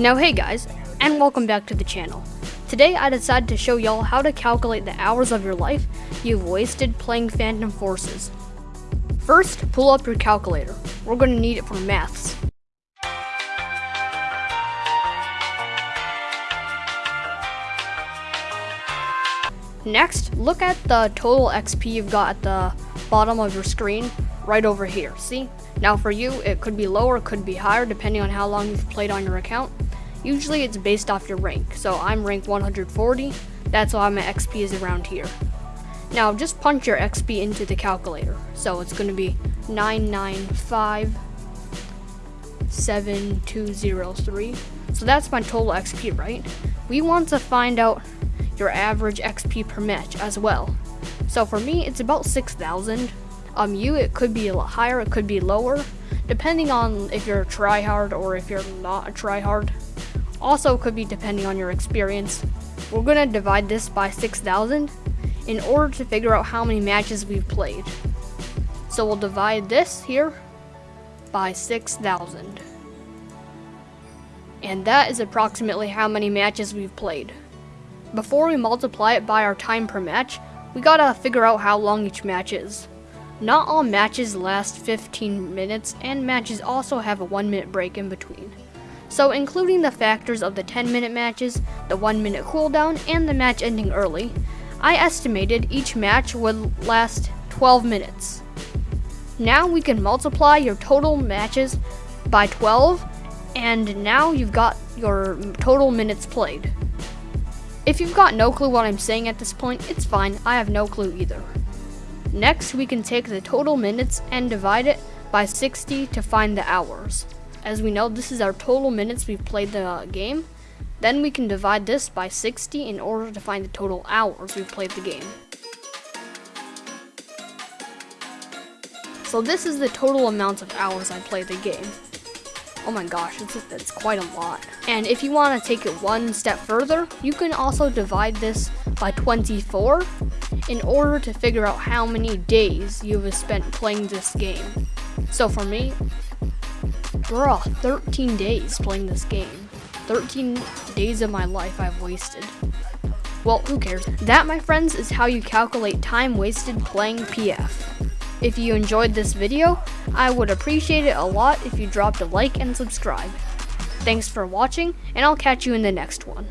Now hey guys, and welcome back to the channel. Today I decided to show y'all how to calculate the hours of your life you've wasted playing Phantom Forces. First, pull up your calculator. We're going to need it for maths. Next, look at the total XP you've got at the bottom of your screen, right over here, see? Now for you, it could be lower, could be higher, depending on how long you've played on your account. Usually it's based off your rank, so I'm rank 140, that's why my XP is around here. Now just punch your XP into the calculator. So it's going to be 9957203. So that's my total XP, right? We want to find out your average XP per match as well. So for me, it's about 6,000. Um, you, it could be a lot higher, it could be lower, depending on if you're a tryhard or if you're not a tryhard. Also could be depending on your experience. We're gonna divide this by 6,000 in order to figure out how many matches we've played. So we'll divide this here by 6,000. And that is approximately how many matches we've played. Before we multiply it by our time per match, we gotta figure out how long each match is. Not all matches last 15 minutes, and matches also have a 1 minute break in between. So including the factors of the 10 minute matches, the 1 minute cooldown, and the match ending early, I estimated each match would last 12 minutes. Now we can multiply your total matches by 12, and now you've got your total minutes played. If you've got no clue what I'm saying at this point, it's fine, I have no clue either. Next, we can take the total minutes and divide it by 60 to find the hours. As we know, this is our total minutes we've played the uh, game. Then we can divide this by 60 in order to find the total hours we've played the game. So this is the total amount of hours I played the game. Oh my gosh, it's, it's quite a lot. And if you want to take it one step further, you can also divide this by 24 in order to figure out how many days you have spent playing this game. So for me, Bruh, 13 days playing this game. 13 days of my life I've wasted. Well, who cares? That, my friends, is how you calculate time wasted playing PF. If you enjoyed this video, I would appreciate it a lot if you dropped a like and subscribe. Thanks for watching, and I'll catch you in the next one.